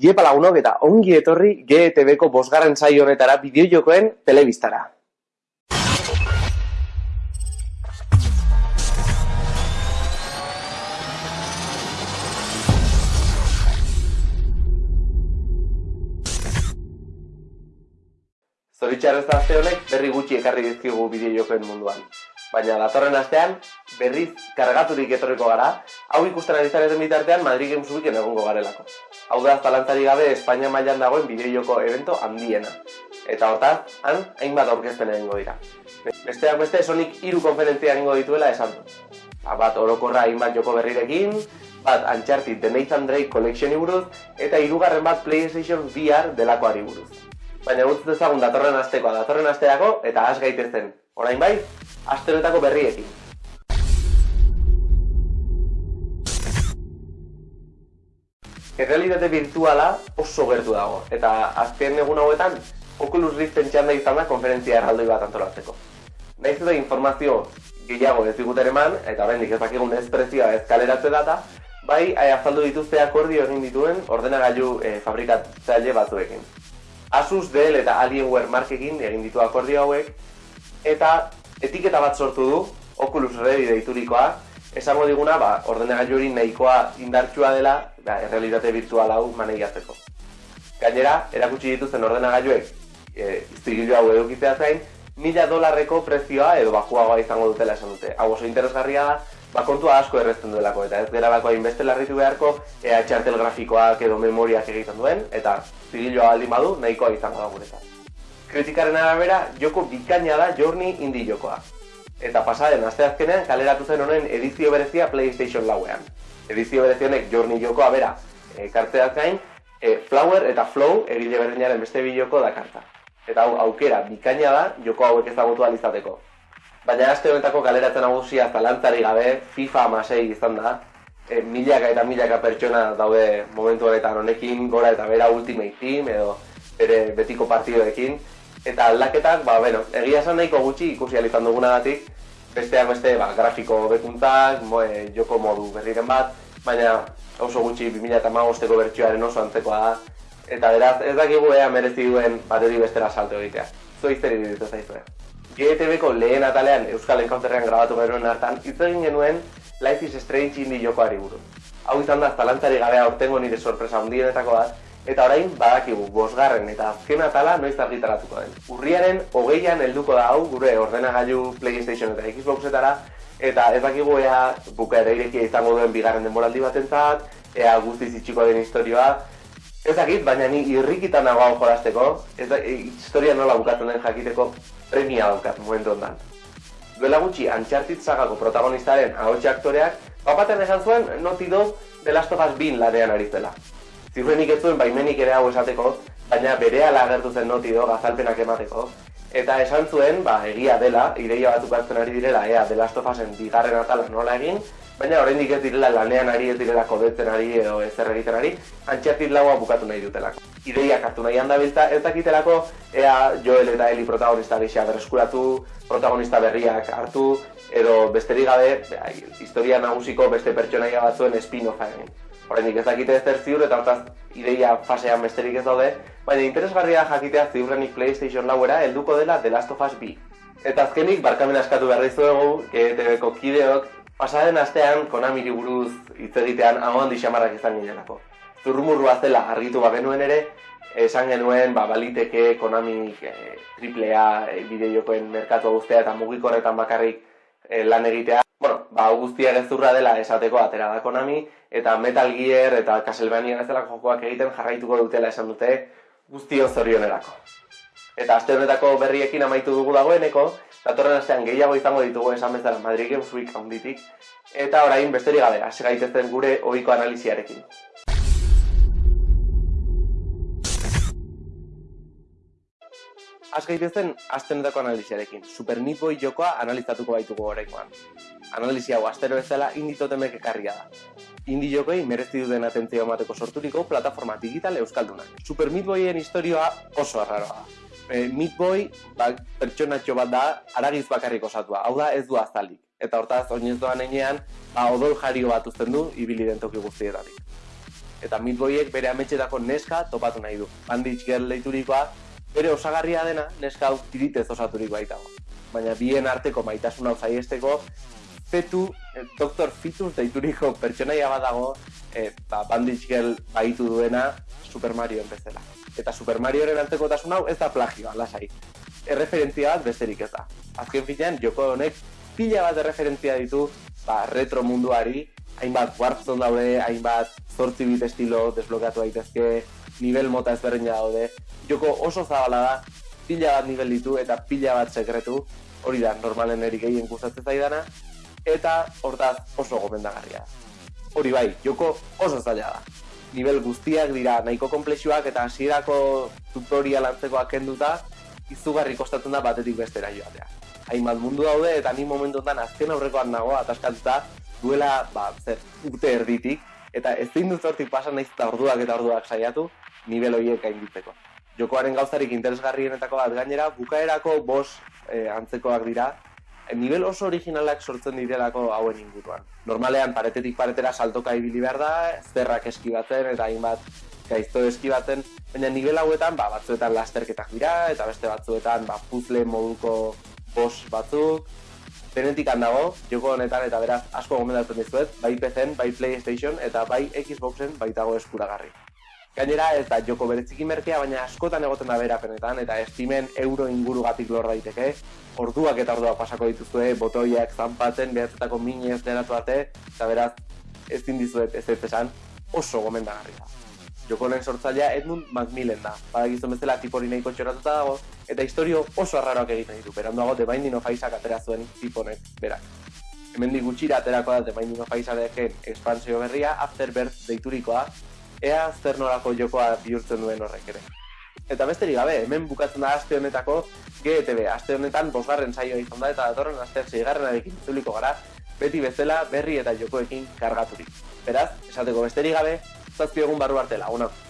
Iepa lagunok eta ongi etorri GTV-ko bosgarren saio honetara bideojokoen telebistara. Zoritxarrez aste honek berri gutxi ekarri dizkigu bideojokoen munduan. Baina datorren astean, berriz kargaturik etorriko gara, hau ikusten ari bitartean Madrid Games Weeken egongo garelako. Hau da, zalantzari gabe Espainia mailan dagoen bideojoko evento handiena. Eta hortaz, han, hainbat aurkezpen egingo dira. Besteak beste, Sonic hiru konferentzia egingo dituela esan du. Ba, bat orokorra hainbat joko berrirekin, bat Uncharted The Nathan Drake Collection buruz, eta hirugarren bat PlayStation VR delakoari buruz. Baina gutz dezagun datorren astekoa, datorren asteako, eta has gaitezen. Orain bai, asteroetako berriekin. Errealitate virtuala oso gertu dago, eta azken egun hauetan, Oculus Rift entxanda izan da konferentzia erraldoi bat antolatzeko. Naiz eta informazio gehiago ez eman, eta oraindik ez dakigun ez prezioa ez kaleratze data, bai azaldu dituzte akordio egin dituen ordenagailu e, fabrikatzaile batzuekin. Asus, Dell eta Alienware markekin egin ditu akordio hauek, eta etiketa bat sortu du, Oculus Ready deiturikoa, esango diguna, ba, ordenagailu hori nahikoa indartsua dela, ba, errealitate virtual hau maneiatzeko. Gainera, erakutsi dituzten ordenagailuek, e, iztigilu hau edukitzea zain, mila dolarreko prezioa edo bakuagoa izango dutela esan dute. Hau oso interesgarria da, ba, kontua asko errezten duelako, eta ez gara bako hainbeste larritu beharko, ea txartel grafikoak edo memoriak egiten duen, eta zigilua aldi badu, nahikoa izango da guretzat. Kritikaren arabera, joko bikaina da Journey indie jokoa. Eta pasaden asteazkenean kaleratu zen honen edizio berezia PlayStation lauean. Edizio berezionek Journey jokoa bera e, karteaz gain, e, Flower eta Flow egile berdinaren beste bi joko da karta. Eta hau aukera bikaina da joko hauek ezagutu alizateko. Baina aste honetako kaleratzen nagusia zalantzari gabe FIFA amasei izan da, e, milaka eta milaka pertsona daude momentu honetan honekin, gora eta bera Ultimate Team edo bere betiko partidoekin, Eta aldaketak, ba, bueno, egia esan nahiko gutxi ikusi alizan dugunagatik, besteak beste, ba, grafiko bekuntzak, mo, e, joko modu berriren bat, baina oso gutxi 2008ko bertsioaren oso antzekoa da. Eta beraz, ez dakigu ea merezi duen bateri bestera salto egitea. Zo izteri ditu zaizue. GTV-ko lehen atalean Euskal Encounterrean grabatu genuen hartan, hitz egin genuen Life is Strange indie jokoari buruz. Hau izan da, zalantzari gabea ortengo nire sorpresa hundienetako bat, Eta orain badakigu bosgarren eta azken atala noiz argitaratuko den. Urriaren hogeian helduko da hau gure ordenagailu PlayStation eta Xboxetara eta ez dakigu ea bukaera irekia izango duen bigarren denboraldi batentzat, ea guztiz itxiko den historioa. Ez dakit, baina ni irrikitan nago hau jolasteko, ez da, e, historia nola bukatzen den jakiteko premia daukat momentu ondan. Duela gutxi, Uncharted sagako protagonistaren ahotxe aktoreak, bapaten esan zuen Naughty Dog The Last of Us bin ladean ari zela. Ziurrenik ez zuen baimenik ere hau esateko, baina bere agertu zen noti do gazalpenak emateko. Eta esan zuen, ba, egia dela, ideia bat ukatzen ari direla, ea, of Usen bigarren atala nola egin, baina oraindik ez direla lanean ari, ez direla kodetzen ari edo ez egiten ari, antxertit laua bukatu nahi dutelako. Ideia hartu nahi handabiltza, ez dakitelako, ea Joel eta Eli protagonista gisa berreskuratu, protagonista berriak hartu, edo besterik gabe, historia nagusiko beste pertsonaia batzuen spin-offa egin. Horrendik ez dakite ez ziur eta hortaz ideia fasean besterik ez daude, baina interesgarria jakitea ziurrenik PlayStation lauera helduko dela The Last of Us B. Eta azkenik, barkamen askatu behar dizuegu, GTV-ko kideok, pasaren astean Konami buruz hitz egitean hau handi xamarrak izan ginelako. Zurrumurrua zela argitu genuen ere, esan genuen ba, baliteke Konami e, AAA e, bideojokoen merkatu guztia eta mugikorretan bakarrik e, lan egitea. Bueno, ba, guztia gezurra dela esateko atera da Konami, eta Metal Gear eta Castlevania bezalako jokoak egiten jarraituko dutela esan dute guztio zorionerako. Eta aste honetako berriekin amaitu dugu dagoeneko, datorren astean gehiago izango ditugu esan bezala Madrid Games Week handitik, eta orain besterik gabe, hasi gaitezen gure ohiko analiziarekin. Az gaitezen astenetako analiziarekin, Super Meat Boy jokoa analizatuko baituko horrekoan. Analizia hau astero bezala inditotemek ekarria da indie jokoi merezi duten atentzio emateko sorturiko plataforma digital euskaldunak. Super Meat Boyen historioa oso arraroa da. E, Meat Boy ba, pertsonatxo bat da aragiz bakarrik osatua, hau da ez du azalik. Eta hortaz, oinez doan enean, ba, odol jario bat uzten du ibili den toki guztietatik. eta Midboyek bere ametxetako neska topatu nahi du. Banditch Girl deiturikoa, bere osagarria dena neska hau tiritez osaturiko baitago. Baina bien arteko maitasun hau zaiesteko, fetu, eh, Dr. Fitus deituriko pertsonaia badago, eh, ba, Banditch Girl baitu duena Super Mario bezala. Eta Super Marioren antekotasun hau ez da plagioa, lasai. Erreferentzia bat besterik ez da. Azken finean, joko honek pila bat erreferentzia ditu ba, retro munduari, hainbat Warzone daude, hainbat zortzi estilo desblokeatu daitezke, nivel mota ezberdina daude. Joko oso zabala da, pila bat nivel ditu eta pila bat sekretu, hori da normalen erik egin gustatzen zaidana, eta hortaz oso gomendagarria. Hori bai, joko oso zaila da. Nivel guztiak dira nahiko komplexuak eta hasierako tutorial antzekoak kenduta, izugarri kostatzen da batetik bestera joatea. Hainbat mundu daude eta ni momentu azken aurrekoan nago ataskatuta duela ba, zer, urte erditik eta ez dut hortik pasan naiz eta orduak eta orduak saiatu nivel horiek gainditzeko. Jokoaren gauzarik interesgarrienetako bat gainera, bukaerako bos e, antzekoak dira, e, nivel oso originalak sortzen direlako hauen inguruan. Normalean paretetik paretera saltoka ibili behar da, zerrak eskibatzen eta hainbat gaizto eskibatzen, baina nivel hauetan ba, batzuetan lasterketak dira eta beste batzuetan ba, puzzle moduko bos batzuk, Denetik handago, joko honetan eta beraz asko gomendatzen dizuet, bai PC-en, bai PlayStation eta bai Xboxen baitago eskuragarri. Gainera ez da joko beretziki merkea, baina askotan egoten da berapenetan eta estimen euro inguru gatik lor daiteke, orduak eta orduak pasako dituzue, botoiak zanpatzen, behatzetako minez deratu arte, eta beraz ez dizuet ez ez esan oso gomendagarri da. Joko honen sortzailea Edmund Macmillan da, badakizun bezala tipori nahiko txoratuta dago, eta historio oso arraroak egiten ditu, beranduago The Binding of Isaac atera zuen tiponek berak. Hemen gutxira aterako da The Binding of Isaacen expansio berria, Afterbirth deiturikoa, ea zer norako jokoa bihurtzen duen horrek ere. Eta besterik gabe, hemen bukatzen da aste honetako GTB, aste honetan bosgarren saioa izan da eta datorren aste zeigarren adekin zuliko gara, beti bezala berri eta jokoekin kargaturik. Beraz, esateko besterik gabe, zazpi egun barru arte lagunak.